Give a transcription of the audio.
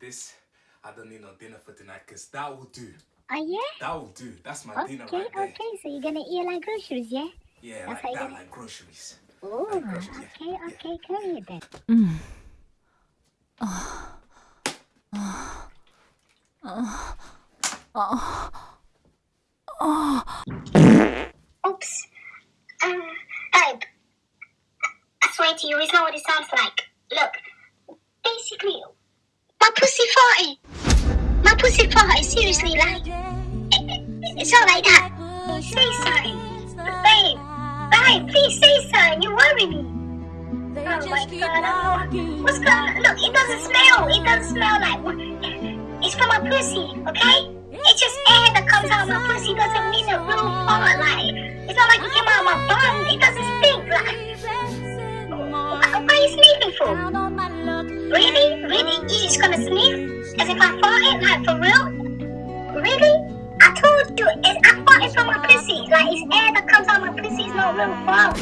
this, I don't need no dinner for tonight because that will do. Oh yeah? That will do. That's my Okay, dinner right there. okay. So you're gonna eat like groceries, yeah? Yeah, That's like how you that, gonna- like groceries. Oh, Like groceries, yeah, okay, okay, go ahead then. Oops. Um, babe. I swear to you, it's not what it sounds like. Look, basically, my pussy farted. Eh? My pussy farted, eh, seriously, like, eh, it's not like that. Say something. Babe, babe, please say something. You worry me. Oh my god. What's going on? Look, it doesn't smell. It doesn't smell like. It's from my pussy, okay? It's just air that comes out of my pussy. doesn't mean a real fart. Like, it's not like it came out of my bum. It doesn't stink. Like, what, what are you sneezing for? Really? You just gonna sneeze? As if I farted? Like, for real? Really? I told you, it's, I farted from my pussy. Like, it's air that comes out of my pussy. It's not real fart.